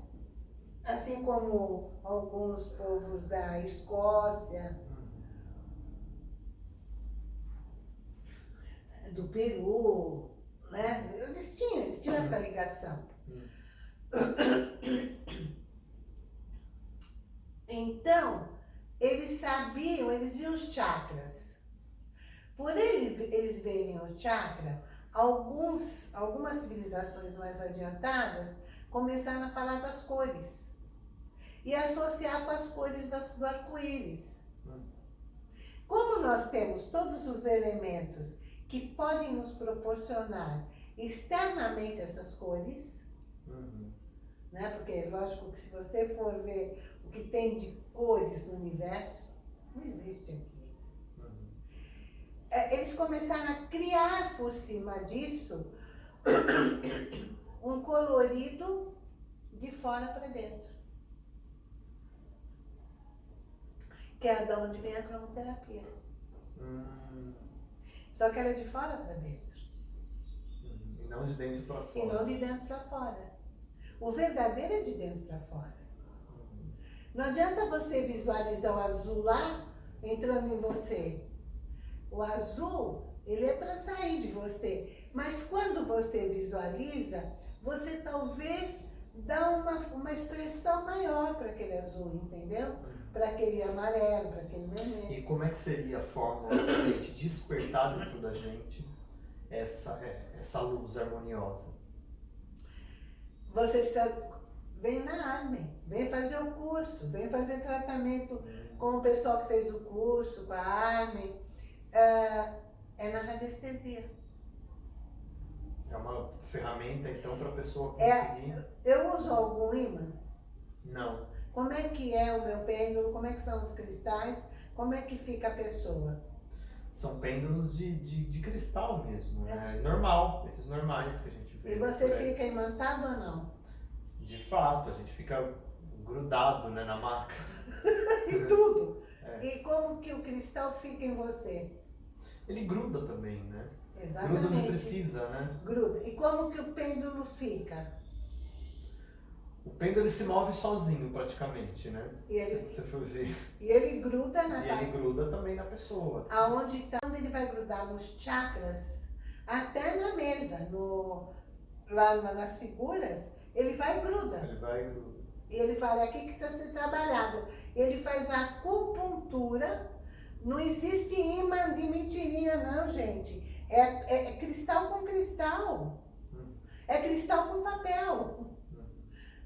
Assim como alguns povos da Escócia, uhum. do Peru, né? Eles tinham, eles tinham essa ligação. Uhum. Então, eles sabiam, eles viam os chakras. Por eles, verem o chakra, alguns, algumas civilizações mais adiantadas começaram a falar das cores e associar com as cores do arco-íris. Como nós temos todos os elementos que podem nos proporcionar externamente essas cores, uhum. né? porque lógico que se você for ver o que tem de cores no universo, não existe aqui. É, eles começaram a criar por cima disso (coughs) um colorido de fora para dentro. Que é da onde vem a cromoterapia. Hum. Só que ela é de fora para dentro. Hum. E não de dentro para fora. E não de dentro para fora. O verdadeiro é de dentro para fora. Hum. Não adianta você visualizar o azul lá entrando em você. O azul, ele é para sair de você. Mas quando você visualiza, você talvez dá uma, uma expressão maior para aquele azul, entendeu? Para aquele amarelo, para aquele vermelho. E como é que seria a fórmula de despertar dentro da gente essa, é, essa luz harmoniosa? Você precisa vem na Armin, vem fazer o curso, vem fazer tratamento com o pessoal que fez o curso, com a Armin é, é na radiestesia. É uma ferramenta, então, para a pessoa é, conseguir... É, eu uso algum imã? Não. Como é que é o meu pêndulo? Como é que são os cristais? Como é que fica a pessoa? São pêndulos de, de, de cristal mesmo, é. é. normal, esses normais que a gente vê. E você fica imantado ou não? De fato, a gente fica grudado né, na maca. (laughs) e tudo. É. E como que o cristal fica em você? Ele gruda também, né? Exatamente. Gruda onde precisa, né? Gruda. E como que o pêndulo fica? O pêndulo ele se move sozinho praticamente, né? E ele, Se você for ver. E ele gruda na E ele gruda também na pessoa. Aonde tá, onde ele vai grudar nos chakras, até na mesa, no, lá nas figuras, ele vai gruda. Ele vai gruda. E ele fala, é aqui que precisa ser trabalhado. Ele faz a acupuntura não existe imã de mentirinha, não, gente. É, é, é cristal com cristal. É cristal com papel.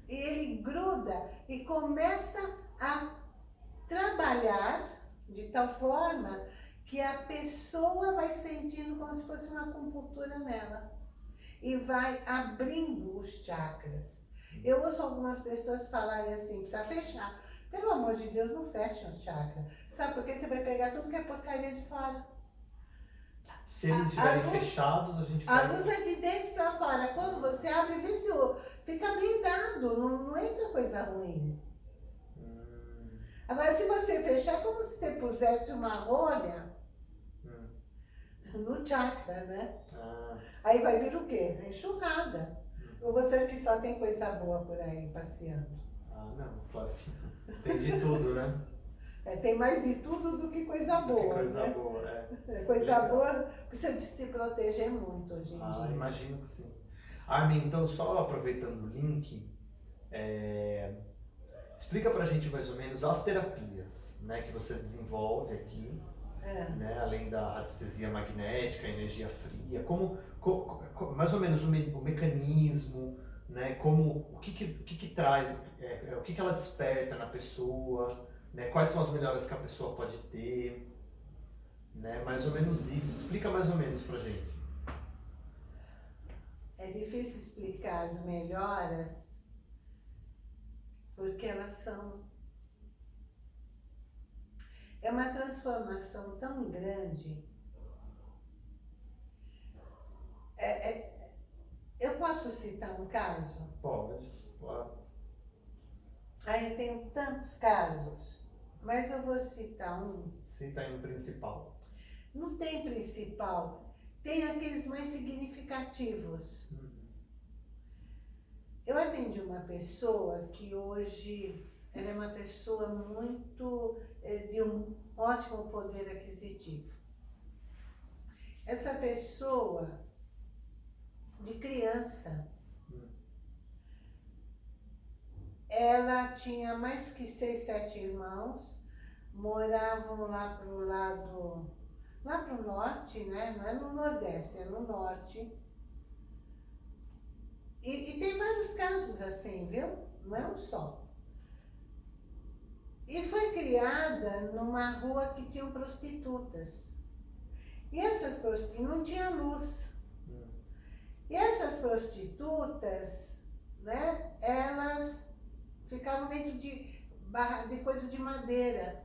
E ele gruda e começa a trabalhar de tal forma que a pessoa vai sentindo como se fosse uma acupuntura nela. E vai abrindo os chakras. Eu ouço algumas pessoas falarem assim, precisa fechar. Pelo amor de Deus, não fecha o chakra. Sabe por quê? Você vai pegar tudo que é porcaria de fora. Se eles estiverem fechados, a gente A luz é de dentro para fora. Quando você abre, vê se fica blindado, não, não entra coisa ruim. Hum. Agora, se você fechar, é como se você pusesse uma rolha hum. no chakra, né? Ah. Aí vai vir o quê? Enxurrada. Hum. Ou você que só tem coisa boa por aí passeando? Ah, não, claro que não. Tem de tudo, né? É, tem mais de tudo do que coisa boa. Que coisa né? boa, é. é coisa Legal. boa precisa de se proteger muito hoje em ah, dia. imagino que sim. Armin, então só aproveitando o link, é... explica pra gente mais ou menos as terapias né, que você desenvolve aqui, é. né, além da radiestesia magnética, energia fria, como, co, co, mais ou menos o, me, o, mecanismo, né, como, o que, que, o que, que traz, é, é, o que, que ela desperta na pessoa, né, quais são as melhoras que a pessoa pode ter, né, mais ou menos isso. Explica mais ou menos pra gente. É difícil explicar as melhoras porque elas são é uma transformação tão grande. É, é, eu posso citar um caso? Pode, claro. Aí tem tantos casos, mas eu vou citar um. Cita aí um principal. Não tem principal, tem aqueles mais significativos. Uhum. Eu atendi uma pessoa que hoje ela é uma pessoa muito, é, de um ótimo poder aquisitivo. Essa pessoa, de criança, ela tinha mais que seis, sete irmãos, moravam lá pro lado, lá pro norte, né? Não é no nordeste, é no norte. E, e tem vários casos assim, viu? Não é um só. E foi criada numa rua que tinham prostitutas. E essas prostitutas, não tinha luz. E essas prostitutas, né, elas ficavam dentro de, barra, de coisas de madeira.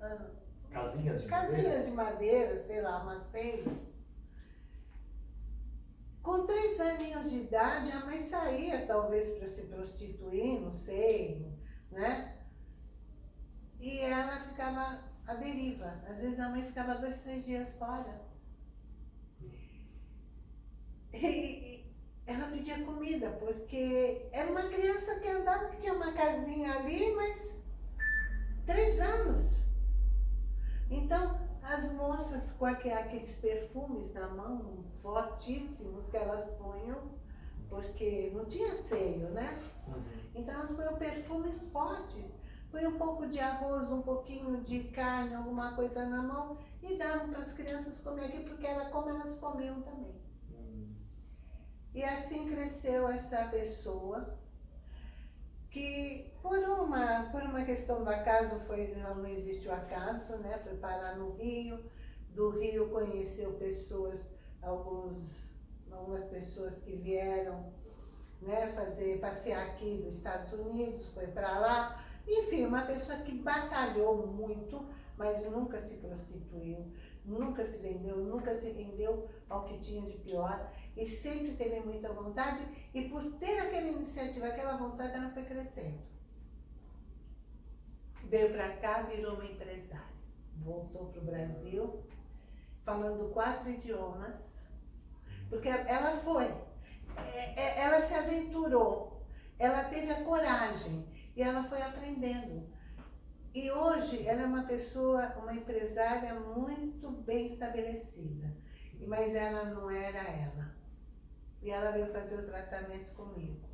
Ah, casinhas de Casinhas madeira? de madeira, sei lá, umas telhas. Com três aninhos de idade, a mãe saía talvez para se prostituir, não sei, né? E ela ficava à deriva. Às vezes a mãe ficava dois, três dias fora. E, ela pedia comida, porque era uma criança que andava, que tinha uma casinha ali, mas três anos. Então, as moças com aqueles perfumes na mão, fortíssimos, que elas punham, porque não tinha seio, né? Uhum. Então elas punham perfumes fortes põe um pouco de arroz, um pouquinho de carne, alguma coisa na mão e davam para as crianças comer aqui, porque era como elas comiam também. Hum. E assim cresceu essa pessoa, que por uma, por uma questão do acaso, foi, não existiu acaso, né? foi parar no Rio, do Rio conheceu pessoas, alguns, algumas pessoas que vieram né, fazer, passear aqui dos Estados Unidos, foi para lá, enfim, uma pessoa que batalhou muito, mas nunca se prostituiu, nunca se vendeu, nunca se rendeu ao que tinha de pior e sempre teve muita vontade e por ter aquela iniciativa, aquela vontade, ela foi crescendo. Veio para cá, virou uma empresária. Voltou para o Brasil, falando quatro idiomas, porque ela foi, é, é, ela se aventurou, ela teve a coragem e ela foi aprendendo. E hoje ela é uma pessoa, uma empresária muito bem estabelecida. Mas ela não era ela. E ela veio fazer o tratamento comigo.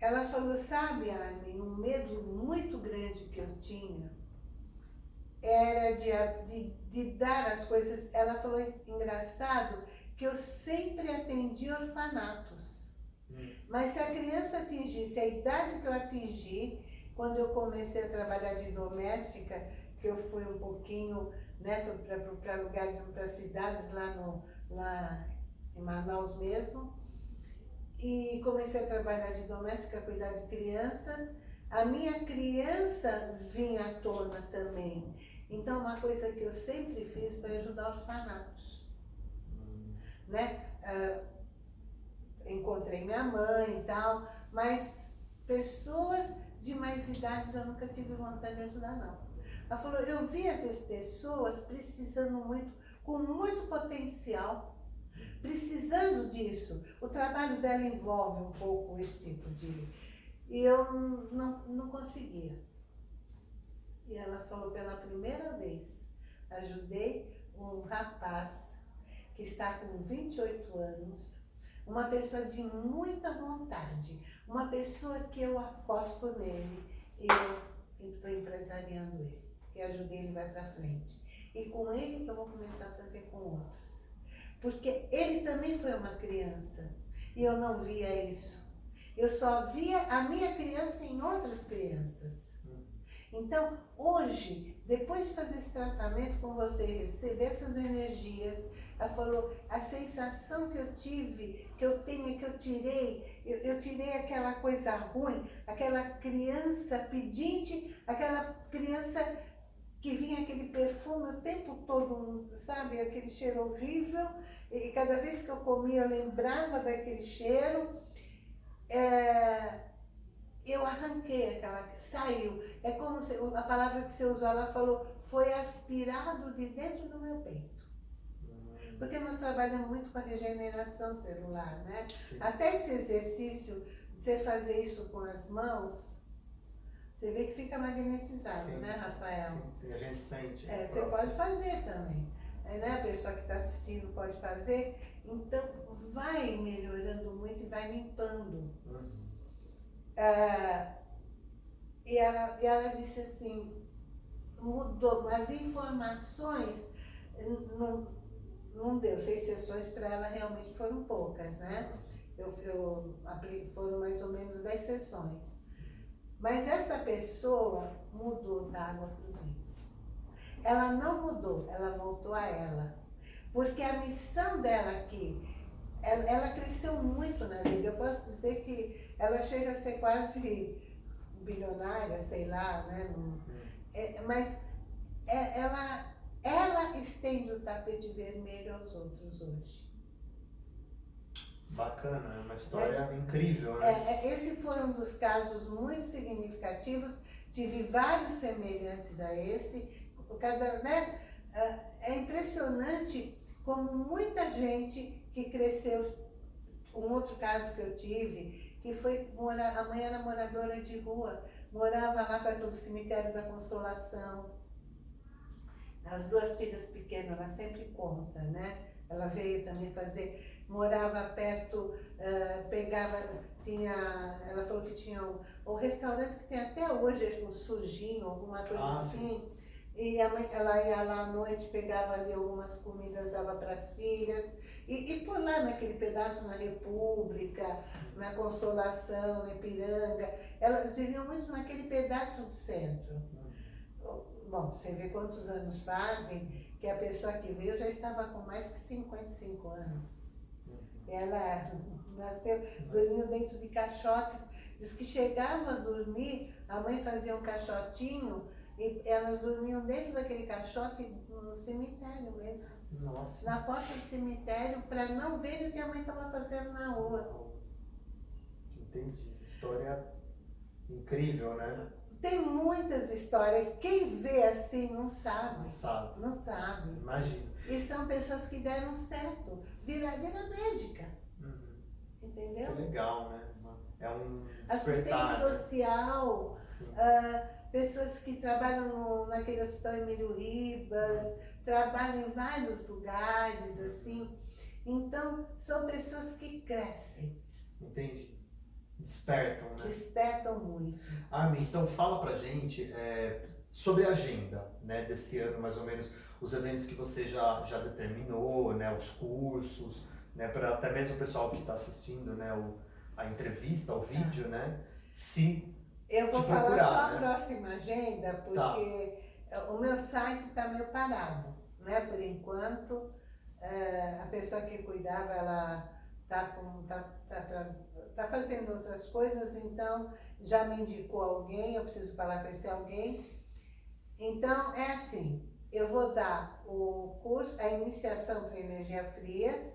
Ela falou, sabe, Armin, um medo muito grande que eu tinha era de, de, de dar as coisas. Ela falou, engraçado, que eu sempre atendi orfanatos. Mas se a criança atingisse a idade que eu atingi, quando eu comecei a trabalhar de doméstica, que eu fui um pouquinho né, para lugares, para cidades lá, no, lá em Manaus mesmo, e comecei a trabalhar de doméstica, cuidar de crianças, a minha criança vinha à tona também. Então, uma coisa que eu sempre fiz foi ajudar orfanatos. Hum. Né? Uh, encontrei minha mãe e tal, mas pessoas de mais idades eu nunca tive vontade de ajudar, não. Ela falou, eu vi essas pessoas precisando muito, com muito potencial, precisando disso. O trabalho dela envolve um pouco esse tipo de... E eu não, não conseguia. E ela falou, pela primeira vez, ajudei um rapaz que está com 28 anos, uma pessoa de muita vontade, uma pessoa que eu aposto nele e eu estou empresariando ele e ajudei ele vai para frente. E com ele eu vou começar a fazer com outros. Porque ele também foi uma criança e eu não via isso. Eu só via a minha criança em outras crianças. Então, hoje, depois de fazer esse tratamento com você, receber essas energias, ela falou, a sensação que eu tive, que eu tenho, que eu tirei, eu, eu tirei aquela coisa ruim, aquela criança pedinte, aquela criança que vinha aquele perfume o tempo todo, sabe, aquele cheiro horrível, e cada vez que eu comia eu lembrava daquele cheiro. É, eu arranquei aquela, saiu. É como se, a palavra que você usou, ela falou, foi aspirado de dentro do meu peito. Hum. Porque nós trabalhamos muito com a regeneração celular, né? Sim. Até esse exercício, de você fazer isso com as mãos, você vê que fica magnetizado, sim, né, Rafael? Sim, sim, a gente sente. É, você pode fazer também. É, né? A pessoa que está assistindo pode fazer. Então, vai melhorando muito e vai limpando. Uhum. Ah, e, ela, e ela disse assim, mudou, as informações não, não deu, seis sessões para ela realmente foram poucas, né? Eu, eu foram mais ou menos dez sessões. Mas essa pessoa mudou da água para o vinho. Ela não mudou, ela voltou a ela. Porque a missão dela aqui, ela, ela cresceu muito na vida. Eu posso dizer que ela chega a ser quase bilionária, sei lá, né? É, mas é, ela, ela estende o tapete vermelho aos outros hoje. Bacana, é uma história é, incrível, né? É, é, esse foi um dos casos muito significativos. Tive vários semelhantes a esse. Cada, né? É, é impressionante como muita gente que cresceu. Um outro caso que eu tive, que foi morar, a mãe era moradora de rua, morava lá perto do cemitério da Consolação. As duas filhas pequenas, ela sempre conta, né? Ela veio também fazer, morava perto, uh, pegava, tinha, ela falou que tinha o, o restaurante que tem até hoje, o sujinho, alguma coisa ah, assim. Sim. E a mãe, ela ia lá à noite, pegava ali algumas comidas, dava para as filhas. E, e, por lá, naquele pedaço na República, na Consolação, na Ipiranga, elas viviam muito naquele pedaço do centro. Bom, você vê quantos anos fazem, que a pessoa que veio já estava com mais que 55 anos. Ela nasceu, dormiu dentro de caixotes, diz que chegava a dormir, a mãe fazia um caixotinho, e elas dormiam dentro daquele caixote no cemitério mesmo. Nossa. Na porta do cemitério para não ver o que a mãe estava fazendo na rua. Entendi. História incrível, né? Tem muitas histórias. Quem vê assim não sabe. Não sabe. Não sabe. Imagina. E são pessoas que deram certo. Vira, vira médica. Uhum. Entendeu? Que legal, né? É um Assistente né? social. Uh, pessoas que trabalham no, naquele hospital Emílio Ribas, trabalham em vários lugares, assim. Então, são pessoas que crescem. Entendi. Despertam, né? Despertam muito. Armin, então fala pra gente é, sobre a agenda né, desse ano, mais ou menos, os eventos que você já, já determinou, né, os cursos, né, para até mesmo o pessoal que está assistindo né, o, a entrevista, o vídeo, né, se eu vou falar procurar, só a né? próxima agenda, porque tá. o meu site está meio parado, né? Por enquanto, é, a pessoa que cuidava, ela está tá, tá, tá, fazendo outras coisas, então já me indicou alguém, eu preciso falar com esse alguém. Então, é assim, eu vou dar o curso, a iniciação para energia fria,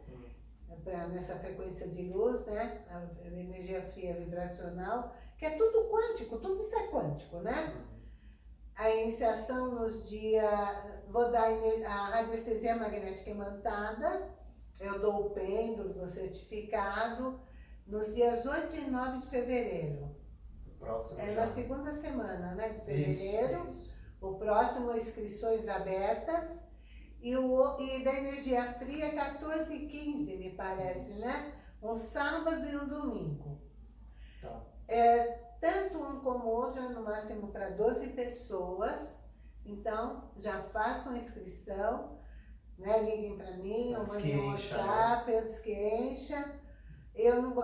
pra, nessa frequência de luz, né? A energia fria vibracional, que é tudo quântico, tudo isso é quântico, né? A iniciação nos dias, vou dar a radiestesia magnética imantada, eu dou o pêndulo do certificado, nos dias 8 e 9 de fevereiro. Próximo é já. na segunda semana, né, de fevereiro. Isso, isso. O próximo, inscrições abertas. E, o, e da energia fria, 14 e 15, me parece, né? Um sábado e um domingo. Tá. É, tanto um como o outro é no máximo para 12 pessoas. Então, já façam a inscrição, né? Liguem para mim, ou mandem um WhatsApp, né? antes que encha. Eu não,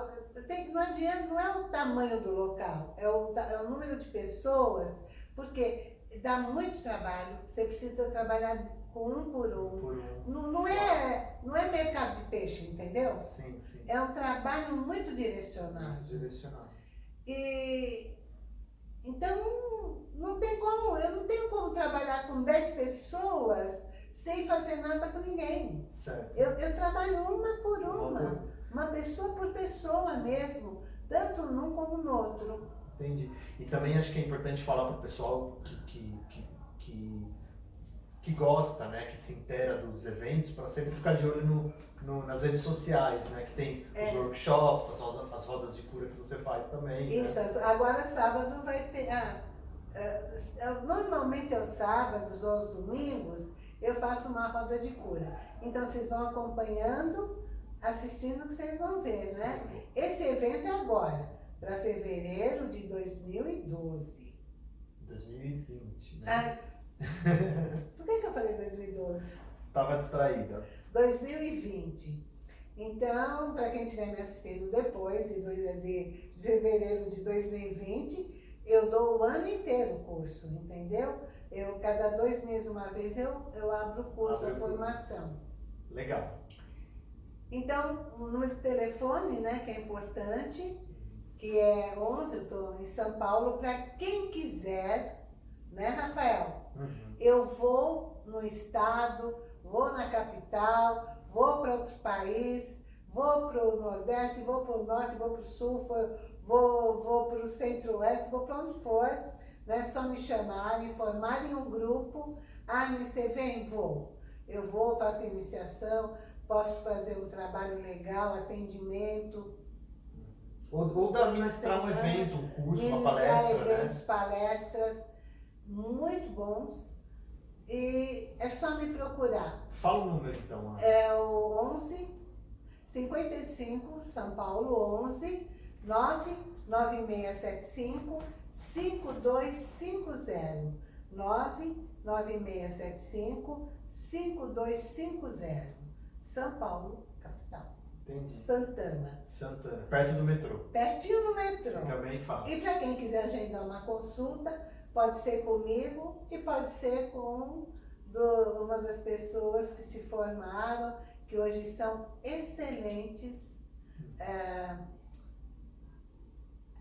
tem, não adianta, não é o tamanho do local, é o, é o número de pessoas, porque dá muito trabalho, você precisa trabalhar com um por um. Por um. Não, não, é, não é mercado de peixe, entendeu? Sim, sim. É um trabalho muito direcionado. Muito direcionado. E então não tem como, eu não tenho como trabalhar com 10 pessoas sem fazer nada com ninguém. Certo. Eu, eu trabalho uma por uma, uma, uma pessoa por pessoa mesmo, tanto num como no outro. Entendi. E também acho que é importante falar para o pessoal que, que, que, que que gosta, né, que se intera dos eventos, para sempre ficar de olho no, no, nas redes sociais, né, que tem é. os workshops, as rodas, as rodas de cura que você faz também. Né? Isso, né? agora sábado vai ter. Ah, ah, normalmente aos sábados ou aos domingos eu faço uma roda de cura. Então vocês vão acompanhando, assistindo que vocês vão ver, né? Esse evento é agora, para fevereiro de 2012. 2020, né? Ah, (laughs) por que, que eu falei 2012? Estava distraída. 2020. Então, para quem estiver me assistindo depois, de, de fevereiro de 2020, eu dou o ano inteiro o curso, entendeu? Eu, cada dois meses, uma vez, eu, eu abro o curso, Abre a formação. Legal. Então, o número de telefone, né, que é importante, que é 11, eu estou em São Paulo, para quem quiser, né, Rafael? Uhum. Eu vou no estado, vou na capital, vou para outro país, vou para o Nordeste, vou para o Norte, vou para o Sul, vou, vou para o Centro-Oeste, vou para onde for. Né? Só me chamarem, formarem um grupo. Ah, você vem? Vou. Eu vou, faço iniciação, posso fazer um trabalho legal, atendimento. Ou, ou da ministrar um evento, um curso, uma palestra, né? eventos, né? palestras muito bons. E é só me procurar. Fala o número então. É o 11 55 São Paulo 11 99675 5250 99675 5250 São Paulo. Entendi. Santana. Santana, perto do metrô. Pertinho do metrô. Fica bem fácil. E para quem quiser agendar uma consulta, Pode ser comigo e pode ser com do, uma das pessoas que se formaram, que hoje são excelentes, é,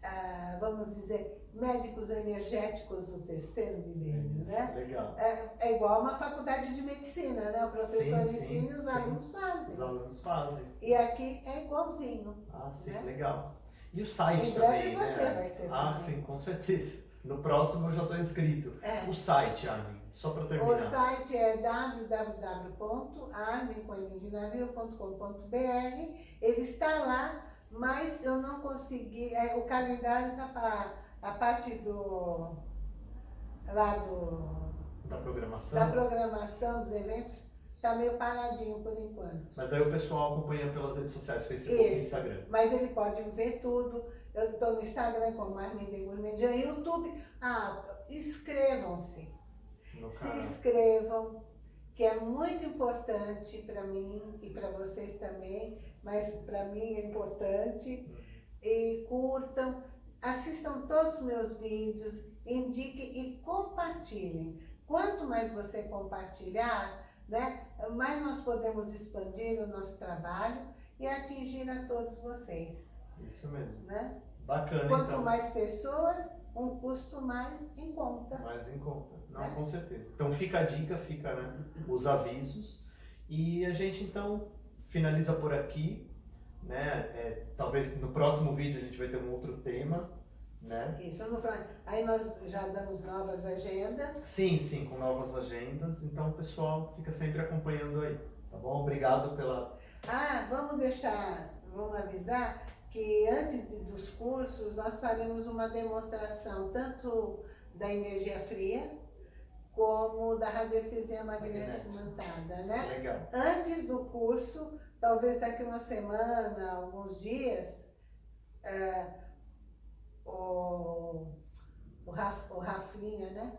é, vamos dizer, médicos energéticos do terceiro milênio, né? Legal. É, é, igual uma faculdade de medicina, né? O professor sim, ensina e os sim. alunos fazem. Os alunos fazem. E aqui é igualzinho. Ah, sim, né? legal. E o site em também, né? você vai ser. Ah, também. sim, com certeza. No próximo eu já estou inscrito. É. O site, Armin, só para terminar. O site é www.armincoelindinavio.com.br. Ele está lá, mas eu não consegui. É, o calendário está para a parte do. lá do. Da programação? Da programação dos eventos está meio paradinho por enquanto. Mas daí o pessoal acompanha pelas redes sociais, Facebook Isso. e Instagram. Mas ele pode ver tudo. Eu estou no Instagram como Armin Gourmandian, YouTube. Ah, inscrevam-se. Se inscrevam, que é muito importante para mim e para vocês também, mas para mim é importante. E curtam, assistam todos os meus vídeos, indiquem e compartilhem. Quanto mais você compartilhar, né, mais nós podemos expandir o nosso trabalho e atingir a todos vocês. Isso mesmo. Né? Bacana, Quanto então. mais pessoas, um custo mais em conta. Mais em conta. Não, né? com certeza. Então fica a dica, fica né, os avisos. E a gente então finaliza por aqui. Né? É, talvez no próximo vídeo a gente vai ter um outro tema. Né? Isso, no, aí nós já damos novas agendas. Sim, sim, com novas agendas. Então o pessoal fica sempre acompanhando aí. Tá bom? Obrigado pela. Ah, vamos deixar, vamos avisar que antes de, dos cursos nós faremos uma demonstração tanto da energia fria como da radiestesia magnética imantada, né? Legal. Antes do curso, talvez daqui uma semana, alguns dias, é, o, o, Raf, o Rafinha, né?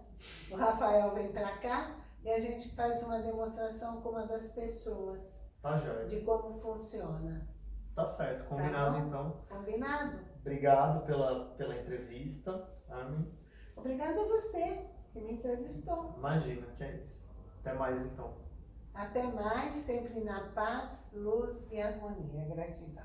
O Rafael vem para cá e a gente faz uma demonstração com uma das pessoas. Tá, Jorge. De como funciona. Tá certo, combinado tá então. Combinado. Obrigado pela, pela entrevista, Armin. Obrigada a você que me entrevistou. Imagina, que é isso. Até mais então. Até mais, sempre na paz, luz e harmonia. Gratidão.